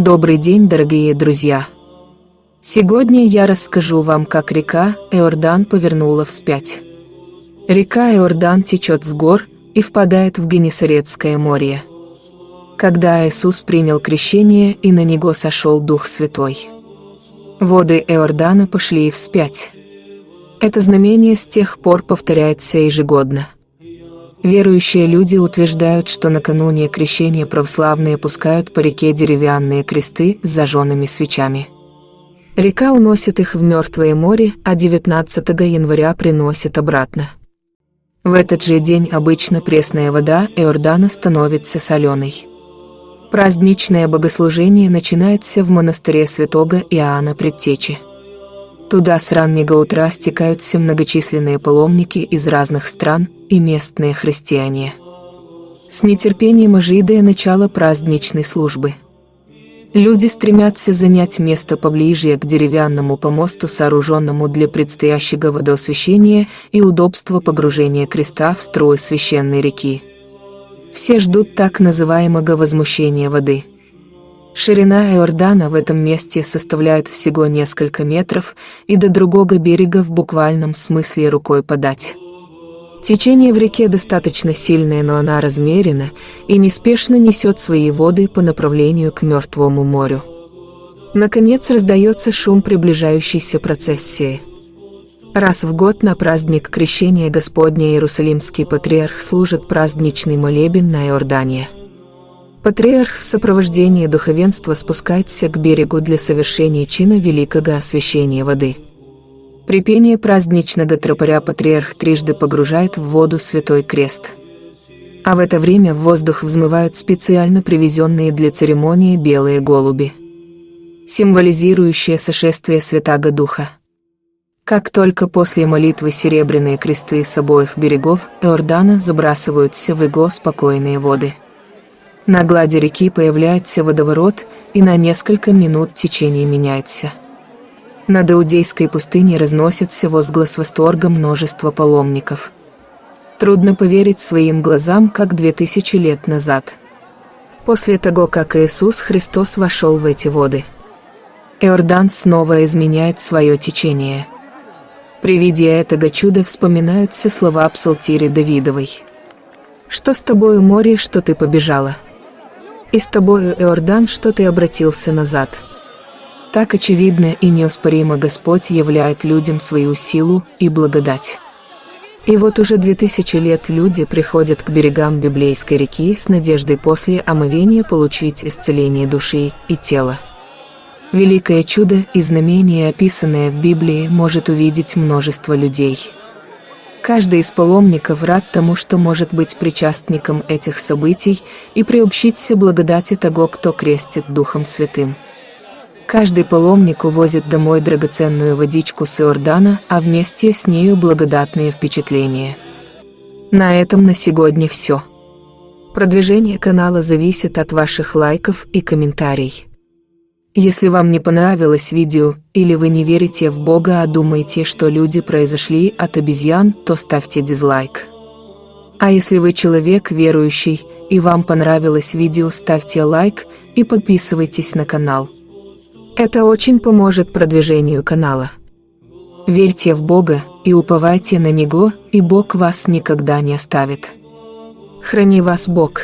Добрый день, дорогие друзья! Сегодня я расскажу вам, как река Иордан повернула вспять. Река Иордан течет с гор и впадает в Генесарецкое море. Когда Иисус принял крещение и на него сошел Дух Святой. Воды Иордана пошли вспять. Это знамение с тех пор повторяется ежегодно. Верующие люди утверждают, что накануне крещения православные пускают по реке деревянные кресты с зажженными свечами. Река уносит их в Мертвое море, а 19 января приносит обратно. В этот же день обычно пресная вода Иордана становится соленой. Праздничное богослужение начинается в монастыре святого Иоанна Предтечи. Туда с раннего утра стекаются многочисленные паломники из разных стран и местные христиане. С нетерпением ожидая начала праздничной службы. Люди стремятся занять место поближе к деревянному помосту, сооруженному для предстоящего водоосвящения и удобства погружения креста в строй священной реки. Все ждут так называемого возмущения воды – Ширина Иордана в этом месте составляет всего несколько метров, и до другого берега в буквальном смысле рукой подать. Течение в реке достаточно сильное, но она размерена и неспешно несет свои воды по направлению к Мертвому морю. Наконец раздается шум приближающейся процессии. Раз в год на праздник Крещения Господня Иерусалимский патриарх служит праздничный молебен на Иордане. Патриарх в сопровождении духовенства спускается к берегу для совершения чина великого освящения воды. При пении праздничного тропаря патриарх трижды погружает в воду святой крест. А в это время в воздух взмывают специально привезенные для церемонии белые голуби, символизирующие сошествие Святаго Духа. Как только после молитвы серебряные кресты с обоих берегов Иордана забрасываются в его спокойные воды. На глади реки появляется водоворот, и на несколько минут течение меняется. Над Иудейской пустыней разносится возглас восторга множества паломников. Трудно поверить своим глазам, как две тысячи лет назад. После того, как Иисус Христос вошел в эти воды. Иордан снова изменяет свое течение. При виде этого чуда вспоминаются слова псалтири Давидовой. «Что с тобою, море, что ты побежала?» И с тобою, Иордан, что ты обратился назад. Так очевидно и неоспоримо Господь являет людям свою силу и благодать. И вот уже две тысячи лет люди приходят к берегам библейской реки с надеждой после омовения получить исцеление души и тела. Великое чудо и знамение, описанное в Библии, может увидеть множество людей. Каждый из паломников рад тому, что может быть причастником этих событий и приобщиться благодати того, кто крестит Духом Святым. Каждый паломник увозит домой драгоценную водичку с Иордана, а вместе с нею благодатные впечатления. На этом на сегодня все. Продвижение канала зависит от ваших лайков и комментариев. Если вам не понравилось видео, или вы не верите в Бога, а думаете, что люди произошли от обезьян, то ставьте дизлайк. А если вы человек верующий, и вам понравилось видео, ставьте лайк и подписывайтесь на канал. Это очень поможет продвижению канала. Верьте в Бога и уповайте на Него, и Бог вас никогда не оставит. Храни вас Бог.